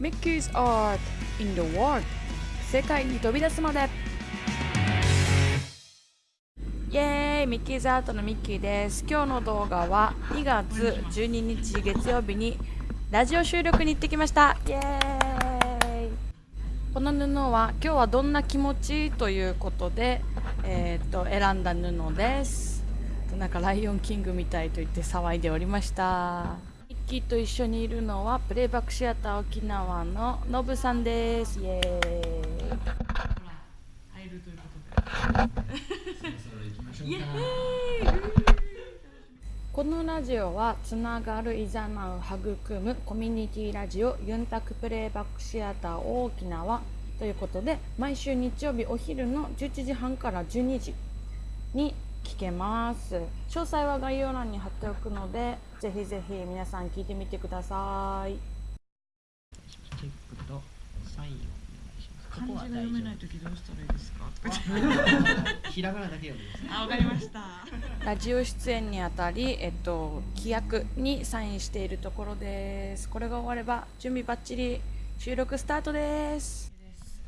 Mickey's Art in the World. 世界に飛び出すまで。イエーイミッキーズアートのミッキーです。今日の動画は2月12日月曜日にラジオ収録に行ってきました。イエーイこの布は今日はどんな気持ちということで、えー、と選んだ布です。なんかライオンキングみたいと言って騒いでおりました。キーと一緒にいるのはプレイバックシアター沖縄のノブさんです。イエーイ。入るということで。イエーイ。このラジオはつながる、いざなう、育むコミュニティラジオユンタクプレイバックシアター沖縄ということで毎週日曜日お昼の11時半から12時に聞けます。詳細は概要欄に貼っておくのでぜひぜひ皆さん聞いてみてください。チェックとサインをお願いします。漢字が読めないときどうしたらいいですか？ひらがなだけ読んでください。あ、わかりました。ラジオ出演にあたり、えっと、規約にサインしているところです。これが終われば準備バッチリ収録スタートです。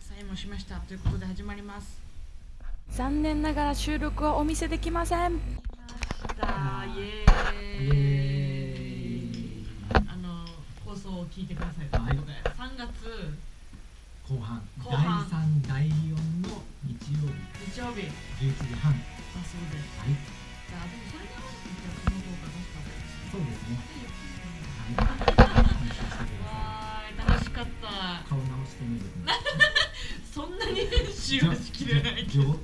サインもしました。ということで始まります残念ながら収録はお見せできません。だイエーイ。あの放送を聞いてください。ということで3月後半、後半第三第四の日曜日日曜日十一時半。はだそうです。い、じゃあでもそれに合わせてじゃあこの動画出した方がいいです。そうです。ね。はい。楽しかったい。顔直してみる。そんなに編集はしきれないけど。